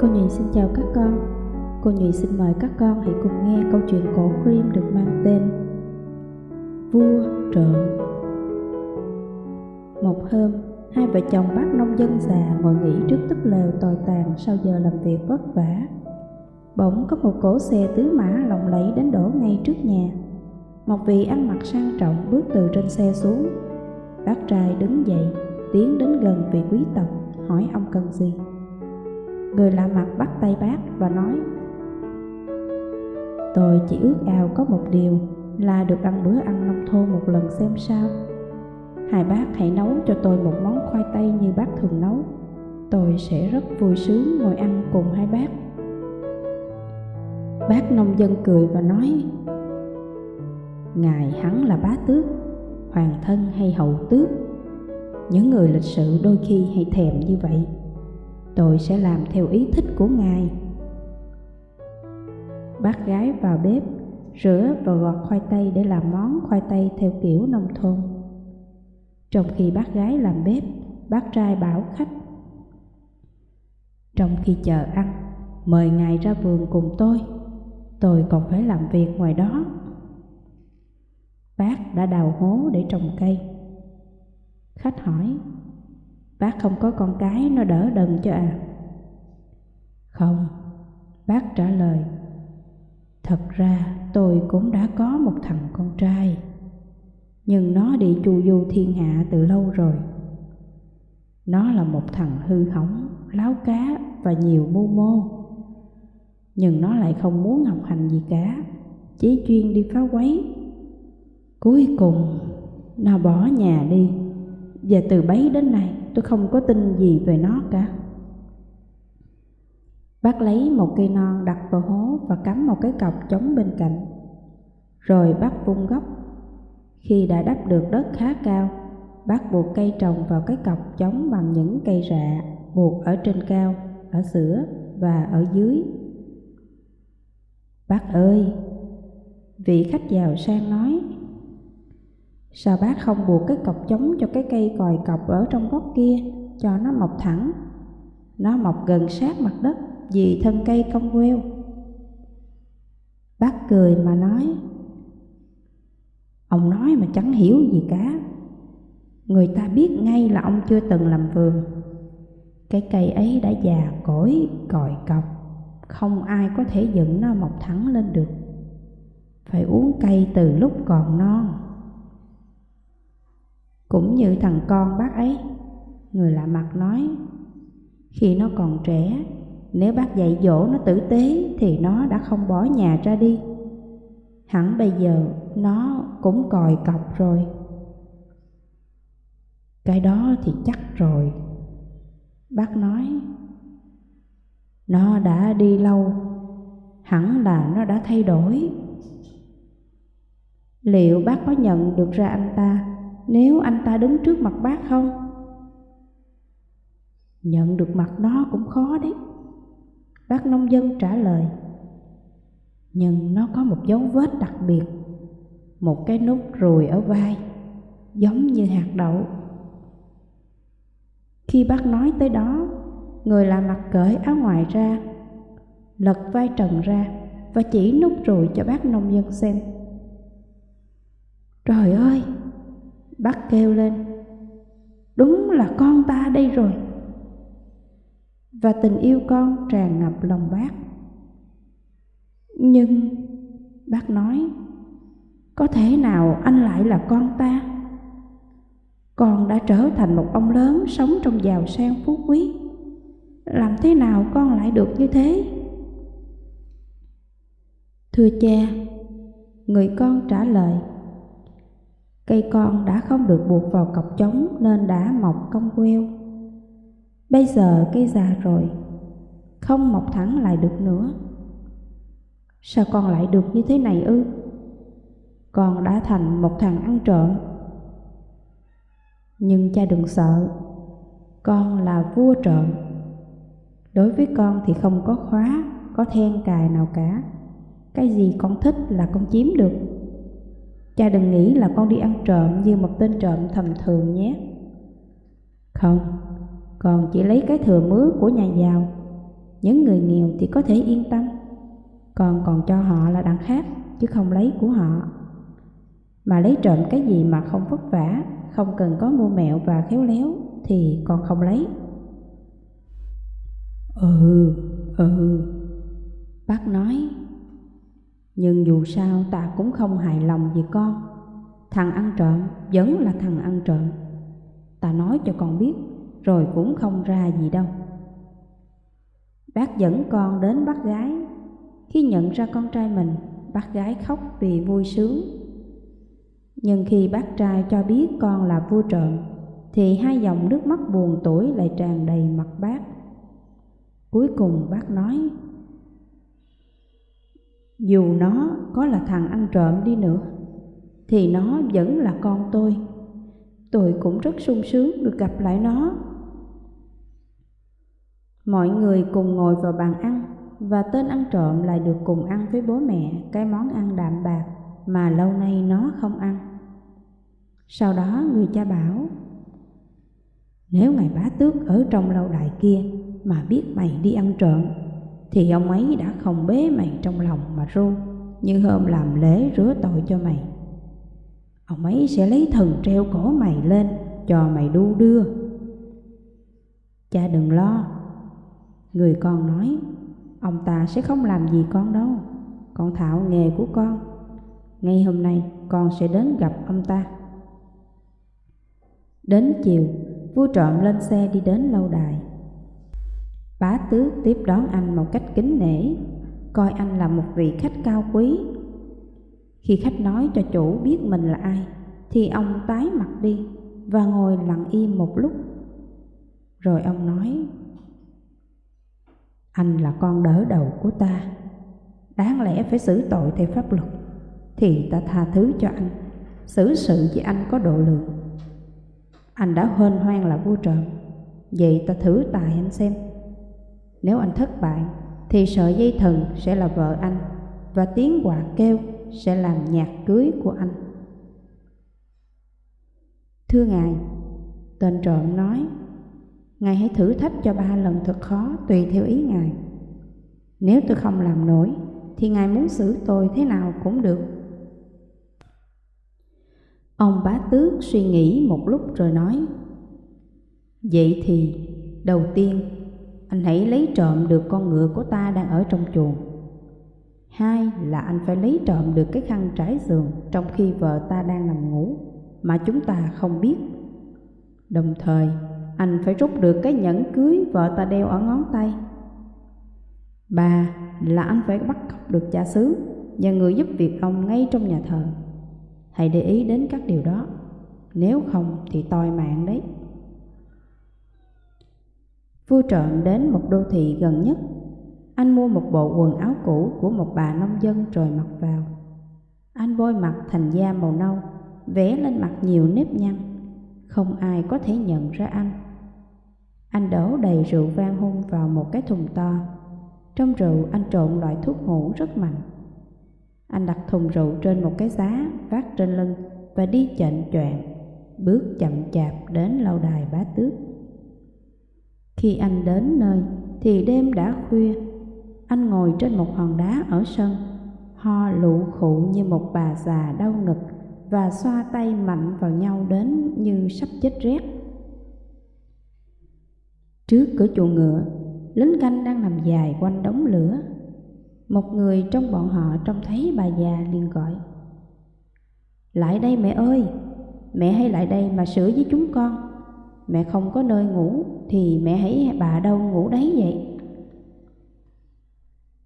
Cô Nhụy xin chào các con. Cô Nhụy xin mời các con hãy cùng nghe câu chuyện cổ Grimm được mang tên Vua trộm. Một hôm, hai vợ chồng bác nông dân già ngồi nghỉ trước túp lều tồi tàn sau giờ làm việc vất vả. Bỗng có một cỗ xe tứ mã lộng lẫy đến đổ ngay trước nhà. Một vị ăn mặc sang trọng bước từ trên xe xuống. Bác trai đứng dậy, tiến đến gần vị quý tộc, hỏi ông cần gì. Người lạ mặt bắt tay bác và nói Tôi chỉ ước ao có một điều là được ăn bữa ăn nông thôn một lần xem sao. Hai bác hãy nấu cho tôi một món khoai tây như bác thường nấu. Tôi sẽ rất vui sướng ngồi ăn cùng hai bác. Bác nông dân cười và nói Ngài hắn là bá tước, hoàng thân hay hậu tước. Những người lịch sự đôi khi hay thèm như vậy tôi sẽ làm theo ý thích của ngài. Bác gái vào bếp, rửa và gọt khoai tây để làm món khoai tây theo kiểu nông thôn. Trong khi bác gái làm bếp, bác trai bảo khách, trong khi chờ ăn, mời ngài ra vườn cùng tôi tôi còn phải làm việc ngoài đó. Bác đã đào hố để trồng cây. Khách hỏi Bác không có con cái nó đỡ đần cho à. Không Bác trả lời Thật ra tôi cũng đã có một thằng con trai Nhưng nó đi chu du thiên hạ từ lâu rồi. Nó là một thằng hư hỏng, láo cá và nhiều mưu mô. Nhưng nó lại không muốn học hành gì cả Chỉ chuyên đi phá quấy. Cuối cùng nó bỏ nhà đi. Và từ bấy đến nay tôi không có tin gì về nó cả. Bác lấy một cây non đặt vào hố và cắm một cái cọc chống bên cạnh. Rồi bác vung gốc Khi đã đắp được đất khá cao Bác buộc cây trồng vào cái cọc chống bằng những cây rạ Buộc ở trên cao, ở giữa và ở dưới. Bác ơi! Vị khách giàu sang nói Sao bác không buộc cái cọc chống cho cái cây còi cọc ở trong góc kia cho nó mọc thẳng? Nó mọc gần sát mặt đất vì thân cây cong queo. Bác cười mà nói Ông nói mà chẳng hiểu gì cả Người ta biết ngay là ông chưa từng làm vườn Cái cây ấy đã già cỗi, còi cọc Không ai có thể dựng nó mọc thẳng lên được Phải uống cây từ lúc còn non cũng như thằng con bác ấy. Người lạ mặt nói, Khi nó còn trẻ, Nếu bác dạy dỗ nó tử tế Thì nó đã không bỏ nhà ra đi. Hẳn bây giờ Nó cũng còi cọc rồi. Cái đó thì chắc rồi, Bác nói. Nó đã đi lâu, Hẳn là nó đã thay đổi. Liệu bác có nhận được ra anh ta? Nếu anh ta đứng trước mặt bác không? Nhận được mặt nó cũng khó đấy. Bác nông dân trả lời. Nhưng nó có một dấu vết đặc biệt, một cái nút ruồi ở vai, giống như hạt đậu. Khi bác nói tới đó, người làm mặt cởi áo ngoài ra, lật vai trần ra và chỉ nút ruồi cho bác nông dân xem. Trời ơi! Bác kêu lên, Đúng là con ta đây rồi. Và tình yêu con tràn ngập lòng bác. Nhưng Bác nói, Có thể nào anh lại là con ta? Con đã trở thành một ông lớn Sống trong giàu sang phú quý. Làm thế nào con lại được như thế? Thưa cha, Người con trả lời Cây con đã không được buộc vào cọc trống nên đã mọc cong queo. Bây giờ cây già rồi, không mọc thẳng lại được nữa. Sao con lại được như thế này ư? Con đã thành một thằng ăn trộm. Nhưng cha đừng sợ, con là vua trộm. Đối với con thì không có khóa, có then cài nào cả. Cái gì con thích là con chiếm được. Cha đừng nghĩ là con đi ăn trộm như một tên trộm thầm thường nhé. Không, con chỉ lấy cái thừa mứa của nhà giàu. Những người nghèo thì có thể yên tâm Còn còn cho họ là đằng khác Chứ không lấy của họ Mà lấy trộm cái gì mà không vất vả Không cần có mua mẹo và khéo léo Thì con không lấy Ừ, ừ Bác nói nhưng dù sao ta cũng không hài lòng vì con. Thằng ăn trộm vẫn là thằng ăn trộm. Ta nói cho con biết, Rồi cũng không ra gì đâu. Bác dẫn con đến bác gái. Khi nhận ra con trai mình, Bác gái khóc vì vui sướng. Nhưng khi bác trai cho biết con là vua trộm, Thì hai dòng nước mắt buồn tuổi lại tràn đầy mặt bác. Cuối cùng bác nói dù nó có là thằng ăn trộm đi nữa, Thì nó vẫn là con tôi. Tôi cũng rất sung sướng được gặp lại nó. Mọi người cùng ngồi vào bàn ăn, Và tên ăn trộm lại được cùng ăn với bố mẹ Cái món ăn đạm bạc mà lâu nay nó không ăn. Sau đó người cha bảo, Nếu ngài bá tước ở trong lâu đài kia mà biết mày đi ăn trộm thì ông ấy đã không bế mày trong lòng mà ru, như hôm làm lễ rửa tội cho mày. Ông ấy sẽ lấy thần treo cổ mày lên, cho mày đu đưa. Cha đừng lo. Người con nói, ông ta sẽ không làm gì con đâu. Con thạo nghề của con. Ngay hôm nay con sẽ đến gặp ông ta. Đến chiều, vua trộm lên xe đi đến lâu đài. Bá tước tiếp đón anh một cách kính nể, coi anh là một vị khách cao quý. Khi khách nói cho chủ biết mình là ai, thì ông tái mặt đi và ngồi lặng im một lúc. Rồi ông nói, Anh là con đỡ đầu của ta, đáng lẽ phải xử tội theo pháp luật, thì ta tha thứ cho anh, xử sự với anh có độ lượng. Anh đã hên hoang là vua trộm, vậy ta thử tài anh xem nếu anh thất bại thì sợi dây thần sẽ là vợ anh và tiếng quạ kêu sẽ làm nhạc cưới của anh. Thưa Ngài, tên trộm nói, Ngài hãy thử thách cho ba lần thật khó tùy theo ý Ngài. Nếu tôi không làm nổi thì Ngài muốn xử tôi thế nào cũng được. Ông bá tước suy nghĩ một lúc rồi nói, Vậy thì đầu tiên anh hãy lấy trộm được con ngựa của ta đang ở trong chuồng. Hai là anh phải lấy trộm được cái khăn trải giường trong khi vợ ta đang nằm ngủ mà chúng ta không biết. Đồng thời, anh phải rút được cái nhẫn cưới vợ ta đeo ở ngón tay. Ba là anh phải bắt cóc được cha xứ và người giúp việc ông ngay trong nhà thờ. Hãy để ý đến các điều đó, nếu không thì toi mạng đấy. Vua trộm đến một đô thị gần nhất. Anh mua một bộ quần áo cũ của một bà nông dân rồi mặc vào. Anh bôi mặt thành da màu nâu, vẽ lên mặt nhiều nếp nhăn. Không ai có thể nhận ra anh. Anh đổ đầy rượu vang hung vào một cái thùng to. Trong rượu anh trộn loại thuốc ngủ rất mạnh. Anh đặt thùng rượu trên một cái giá vác trên lưng và đi chệnh choạng, bước chậm chạp đến lâu đài bá tước. Khi anh đến nơi, thì đêm đã khuya. Anh ngồi trên một hòn đá ở sân, Ho lụ khụ như một bà già đau ngực Và xoa tay mạnh vào nhau đến như sắp chết rét. Trước cửa chuồng ngựa, Lính canh đang nằm dài quanh đống lửa. Một người trong bọn họ trông thấy bà già liền gọi, Lại đây mẹ ơi, Mẹ hãy lại đây mà sửa với chúng con? Mẹ không có nơi ngủ thì mẹ hãy bà đâu ngủ đấy vậy.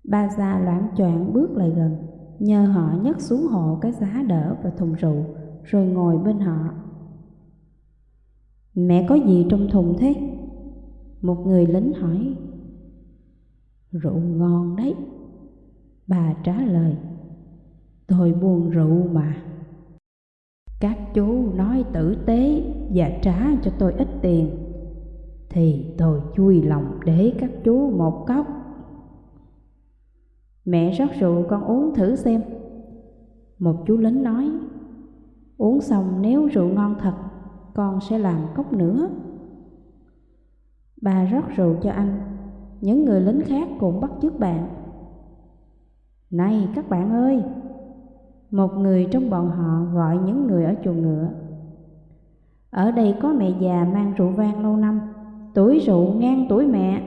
Ba già loạn choạng bước lại gần, nhờ họ nhấc xuống hộ cái giá đỡ và thùng rượu, rồi ngồi bên họ. Mẹ có gì trong thùng thế? Một người lính hỏi. Rượu ngon đấy. Bà trả lời. Tôi buồn rượu mà. Các chú nói tử tế và trả cho tôi ít tiền, Thì tôi chui lòng để các chú một cốc Mẹ rót rượu, con uống thử xem Một chú lính nói, Uống xong nếu rượu ngon thật, Con sẽ làm cốc nữa Bà rót rượu cho anh, những người lính khác cũng bắt chước bạn. Này các bạn ơi! Một người trong bọn họ gọi những người ở chuồng ngựa. Ở đây có mẹ già mang rượu vang lâu năm, tuổi rượu ngang tuổi mẹ,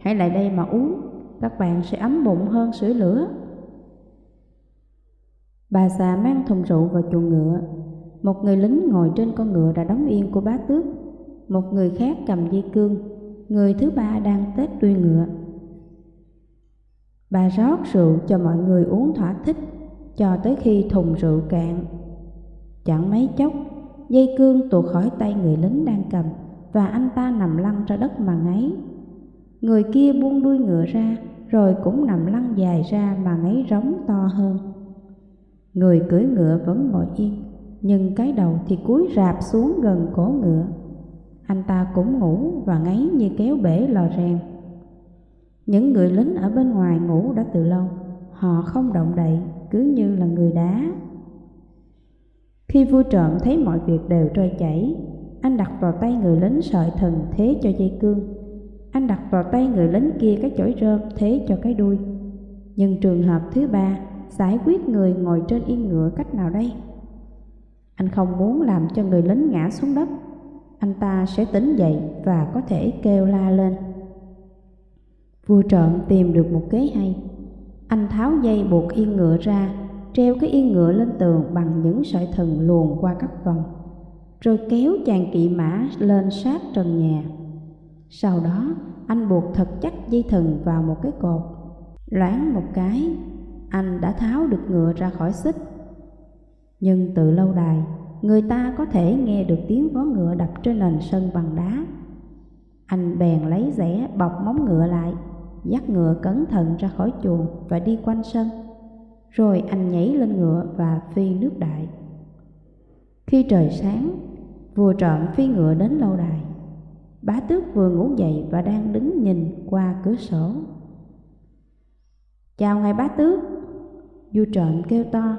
hãy lại đây mà uống, các bạn sẽ ấm bụng hơn sưởi lửa. Bà già mang thùng rượu vào chuồng ngựa, một người lính ngồi trên con ngựa đã đóng yên của bá tước, một người khác cầm dây cương, người thứ ba đang tết đuôi ngựa. Bà rót rượu cho mọi người uống thỏa thích, cho tới khi thùng rượu cạn. Chẳng mấy chốc, dây cương tuột khỏi tay người lính đang cầm và anh ta nằm lăn ra đất mà ngáy. Người kia buông đuôi ngựa ra, rồi cũng nằm lăn dài ra mà ngáy rống to hơn. Người cưỡi ngựa vẫn ngồi yên, nhưng cái đầu thì cúi rạp xuống gần cổ ngựa. Anh ta cũng ngủ và ngáy như kéo bể lò rèn. Những người lính ở bên ngoài ngủ đã từ lâu, họ không động đậy, cứ như là người đá. Khi vua trộm thấy mọi việc đều trôi chảy, anh đặt vào tay người lính sợi thần thế cho dây cương. Anh đặt vào tay người lính kia cái chổi rơm thế cho cái đuôi. Nhưng trường hợp thứ ba, giải quyết người ngồi trên yên ngựa cách nào đây? Anh không muốn làm cho người lính ngã xuống đất. Anh ta sẽ tỉnh dậy và có thể kêu la lên. Vua trộm tìm được một kế hay. Anh tháo dây buộc yên ngựa ra, treo cái yên ngựa lên tường bằng những sợi thừng luồn qua các vòng, rồi kéo chàng kỵ mã lên sát trần nhà. Sau đó, anh buộc thật chắc dây thừng vào một cái cột. Loáng một cái, anh đã tháo được ngựa ra khỏi xích. Nhưng từ lâu đài, người ta có thể nghe được tiếng vó ngựa đập trên nền sân bằng đá. Anh bèn lấy rẻ bọc móng ngựa lại, dắt ngựa cẩn thận ra khỏi chuồng và đi quanh sân. Rồi anh nhảy lên ngựa và phi nước đại. Khi trời sáng, vua trộm phi ngựa đến lâu đài. Bá tước vừa ngủ dậy và đang đứng nhìn qua cửa sổ. Chào ngài bá tước, vua trộm kêu to.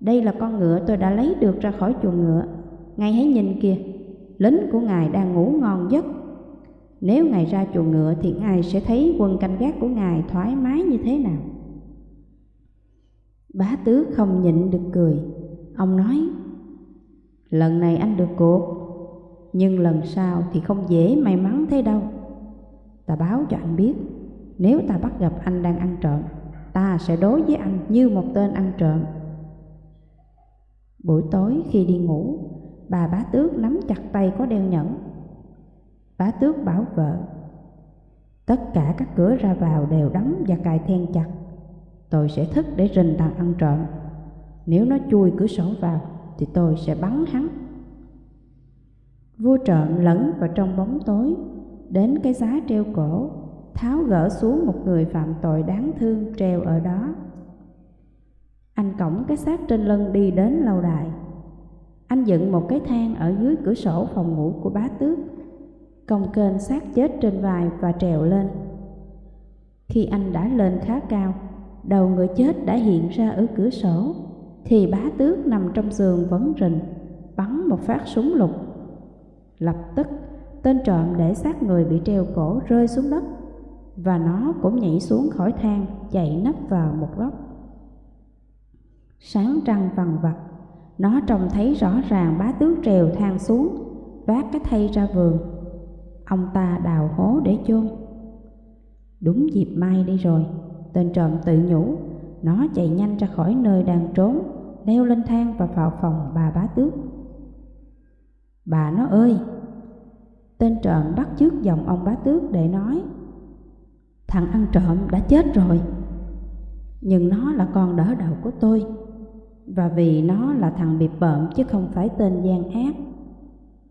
Đây là con ngựa tôi đã lấy được ra khỏi chuồng ngựa. Ngài hãy nhìn kìa, lính của ngài đang ngủ ngon giấc nếu Ngài ra chuồng ngựa thì Ngài sẽ thấy quân canh gác của Ngài thoải mái như thế nào. Bá tước không nhịn được cười. Ông nói, lần này anh được cuộc, nhưng lần sau thì không dễ may mắn thế đâu. Ta báo cho anh biết, nếu ta bắt gặp anh đang ăn trộm, ta sẽ đối với anh như một tên ăn trộm. Buổi tối khi đi ngủ, bà bá tước nắm chặt tay có đeo nhẫn Bá tước bảo vợ. Tất cả các cửa ra vào đều đóng và cài then chặt. Tôi sẽ thức để rình thằng ăn trộm. Nếu nó chui cửa sổ vào Thì tôi sẽ bắn hắn. Vua trộm lẫn vào trong bóng tối, Đến cái giá treo cổ, Tháo gỡ xuống một người phạm tội đáng thương treo ở đó. Anh cổng cái xác trên lưng đi đến lâu đài. Anh dựng một cái thang ở dưới cửa sổ phòng ngủ của bá tước công kênh sát chết trên vai và trèo lên. Khi anh đã lên khá cao, đầu người chết đã hiện ra ở cửa sổ, thì bá tước nằm trong giường vẫn rình, bắn một phát súng lục. Lập tức, tên trộm để xác người bị treo cổ rơi xuống đất, và nó cũng nhảy xuống khỏi thang, chạy nấp vào một góc. Sáng trăng vằn vặt, nó trông thấy rõ ràng bá tước trèo thang xuống, vác cái thay ra vườn Ông ta đào hố để chôn. Đúng dịp mai đi rồi, Tên trộm tự nhủ, Nó chạy nhanh ra khỏi nơi đang trốn, Leo lên thang và vào phòng bà bá tước. Bà nó ơi! Tên trộm bắt trước giọng ông bá tước để nói, Thằng ăn trộm đã chết rồi, Nhưng nó là con đỡ đầu của tôi, Và vì nó là thằng bị bợm chứ không phải tên gian ác.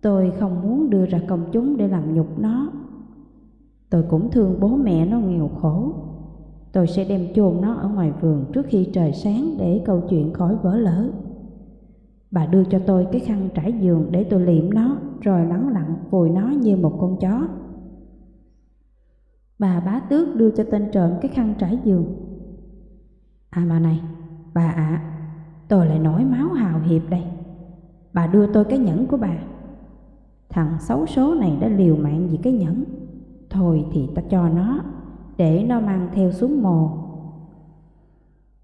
Tôi không muốn đưa ra công chúng để làm nhục nó. Tôi cũng thương bố mẹ nó nghèo khổ. Tôi sẽ đem chôn nó ở ngoài vườn trước khi trời sáng để câu chuyện khỏi vỡ lỡ. Bà đưa cho tôi cái khăn trải giường để tôi liệm nó rồi lắng lặng vùi nó như một con chó. Bà bá tước đưa cho tên trộm cái khăn trải giường. À mà này, bà ạ, à, tôi lại nổi máu hào hiệp đây. Bà đưa tôi cái nhẫn của bà. Thằng xấu số này đã liều mạng vì cái nhẫn Thôi thì ta cho nó để nó mang theo xuống mồ.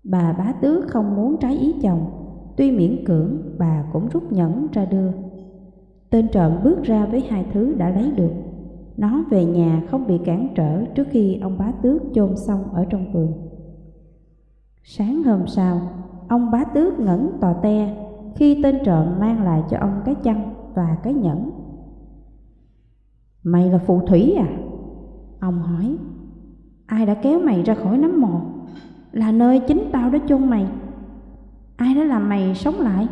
Bà bá tước không muốn trái ý chồng, tuy miễn cưỡng bà cũng rút nhẫn ra đưa. Tên trộm bước ra với hai thứ đã lấy được. Nó về nhà không bị cản trở trước khi ông bá tước chôn xong ở trong vườn. Sáng hôm sau, ông bá tước ngẩn tò te khi tên trộm mang lại cho ông cái chăn và cái nhẫn. Mày là phù thủy à? Ông hỏi. Ai đã kéo mày ra khỏi nấm mồ? Là nơi chính tao đã chôn mày. Ai đã làm mày sống lại?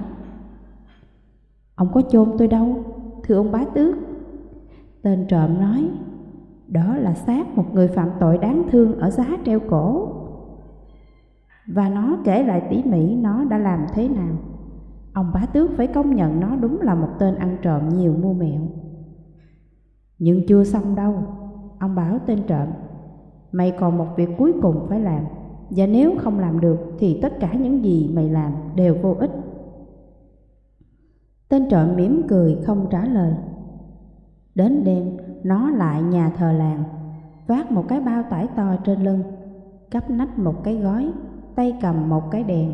Ông có chôn tôi đâu, thưa ông bá tước. Tên trộm nói, đó là xác một người phạm tội đáng thương ở giá treo cổ. Và nó kể lại tỉ mỉ nó đã làm thế nào. Ông bá tước phải công nhận nó đúng là một tên ăn trộm nhiều mưu mẹo. Nhưng chưa xong đâu, ông bảo tên trộm, mày còn một việc cuối cùng phải làm, và nếu không làm được thì tất cả những gì mày làm đều vô ích. Tên trộm mỉm cười không trả lời. Đến đêm, nó lại nhà thờ làng, vác một cái bao tải to trên lưng, cắp nách một cái gói, tay cầm một cái đèn.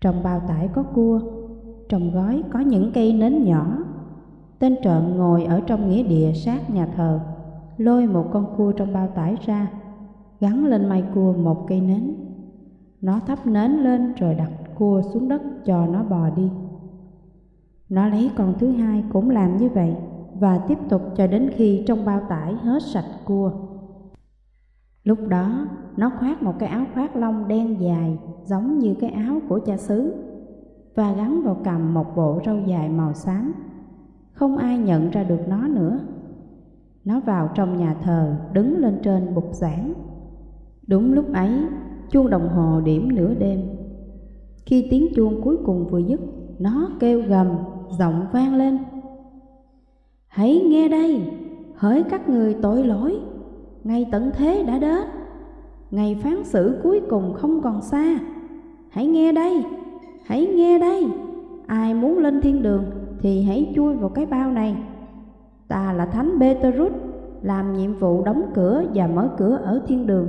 Trong bao tải có cua, trong gói có những cây nến nhỏ. Tên trộm ngồi ở trong nghĩa địa sát nhà thờ, lôi một con cua trong bao tải ra, gắn lên mai cua một cây nến. Nó thắp nến lên rồi đặt cua xuống đất cho nó bò đi. Nó lấy con thứ hai cũng làm như vậy và tiếp tục cho đến khi trong bao tải hết sạch cua. Lúc đó, nó khoác một cái áo khoác lông đen dài giống như cái áo của cha xứ và gắn vào cầm một bộ râu dài màu xám. Không ai nhận ra được nó nữa. Nó vào trong nhà thờ, đứng lên trên bục giảng. Đúng lúc ấy, chuông đồng hồ điểm nửa đêm. Khi tiếng chuông cuối cùng vừa dứt, nó kêu gầm, giọng vang lên. Hãy nghe đây, hỡi các người tội lỗi, ngày tận thế đã đến, ngày phán xử cuối cùng không còn xa. Hãy nghe đây, hãy nghe đây, ai muốn lên thiên đường thì hãy chui vào cái bao này. Ta là Thánh Petrus, làm nhiệm vụ đóng cửa và mở cửa ở thiên đường.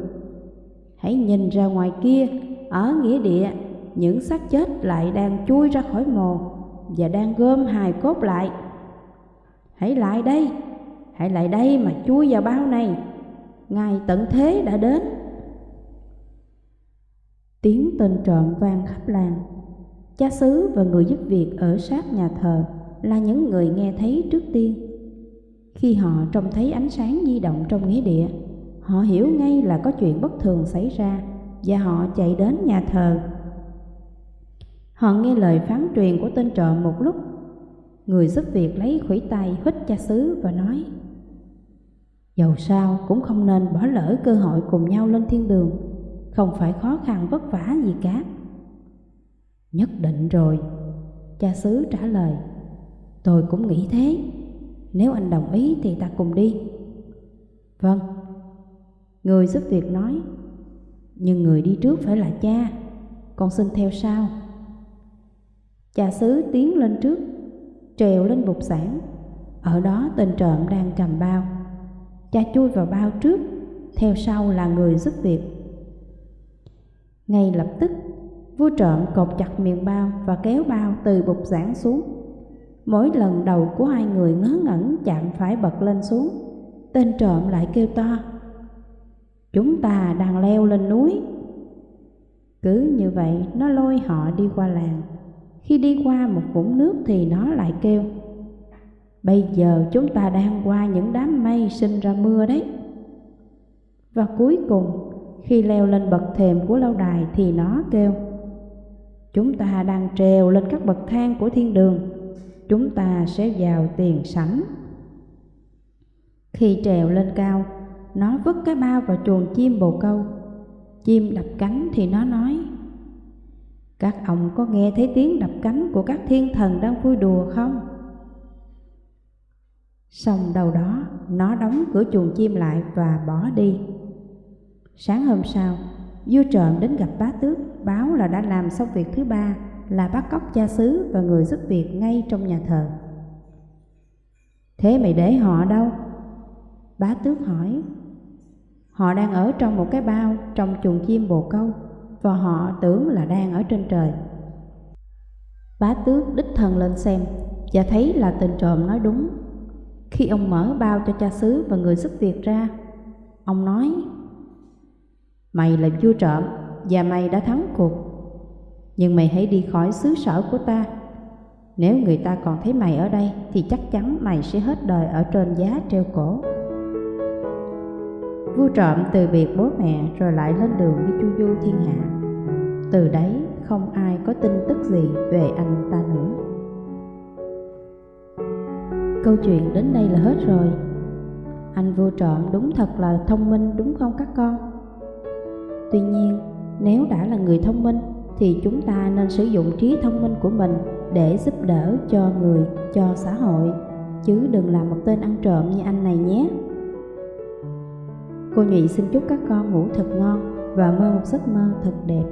Hãy nhìn ra ngoài kia, ở nghĩa địa, những xác chết lại đang chui ra khỏi mồ và đang gom hài cốt lại. Hãy lại đây, hãy lại đây mà chui vào bao này, ngày tận thế đã đến. Tiếng tên trộm vang khắp làng. Cha xứ và người giúp việc ở sát nhà thờ là những người nghe thấy trước tiên. Khi họ trông thấy ánh sáng di động trong nghĩa địa, họ hiểu ngay là có chuyện bất thường xảy ra và họ chạy đến nhà thờ. Họ nghe lời phán truyền của tên trộm một lúc. Người giúp việc lấy khủy tay hít cha xứ và nói Dầu sao cũng không nên bỏ lỡ cơ hội cùng nhau lên thiên đường Không phải khó khăn vất vả gì cả Nhất định rồi Cha xứ trả lời Tôi cũng nghĩ thế. Nếu anh đồng ý thì ta cùng đi. Vâng. Người giúp việc nói, Nhưng người đi trước phải là cha. Con xin theo sau. Cha xứ tiến lên trước, Trèo lên bục sản Ở đó tên trộm đang cầm bao. Cha chui vào bao trước, Theo sau là người giúp việc. Ngay lập tức, Vua trộm cột chặt miệng bao Và kéo bao từ bục giảng xuống. Mỗi lần đầu của hai người ngớ ngẩn chạm phải bật lên xuống, Tên trộm lại kêu to, Chúng ta đang leo lên núi. Cứ như vậy, nó lôi họ đi qua làng. Khi đi qua một vũng nước thì nó lại kêu, Bây giờ chúng ta đang qua những đám mây sinh ra mưa đấy. Và cuối cùng, khi leo lên bậc thềm của lâu đài thì nó kêu, Chúng ta đang trèo lên các bậc thang của thiên đường. Chúng ta sẽ vào tiền sảnh Khi trèo lên cao Nó vứt cái bao vào chuồng chim bồ câu Chim đập cánh thì nó nói Các ông có nghe thấy tiếng đập cánh của các thiên thần đang vui đùa không? Xong đầu đó, nó đóng cửa chuồng chim lại và bỏ đi. Sáng hôm sau, vua trộm đến gặp bá tước, báo là đã làm xong việc thứ ba là bắt cóc cha xứ và người giúp việc ngay trong nhà thờ. Thế mày để họ đâu? Bá tước hỏi. Họ đang ở trong một cái bao trong chuồng chim bồ câu và họ tưởng là đang ở trên trời. Bá tước đích thân lên xem và thấy là tên trộm nói đúng. Khi ông mở bao cho cha xứ và người giúp việc ra, ông nói Mày là vua trộm và mày đã thắng cuộc. Nhưng mày hãy đi khỏi xứ sở của ta. Nếu người ta còn thấy mày ở đây thì chắc chắn mày sẽ hết đời ở trên giá treo cổ. Vua trộm từ biệt bố mẹ rồi lại lên đường đi chu du thiên hạ. Từ đấy không ai có tin tức gì về anh ta nữa. Câu chuyện đến đây là hết rồi. Anh vua trộm đúng thật là thông minh đúng không các con? Tuy nhiên, nếu đã là người thông minh thì chúng ta nên sử dụng trí thông minh của mình để giúp đỡ cho người, cho xã hội, chứ đừng làm một tên ăn trộm như anh này nhé. Cô Nhụy xin chúc các con ngủ thật ngon và mơ một giấc mơ thật đẹp.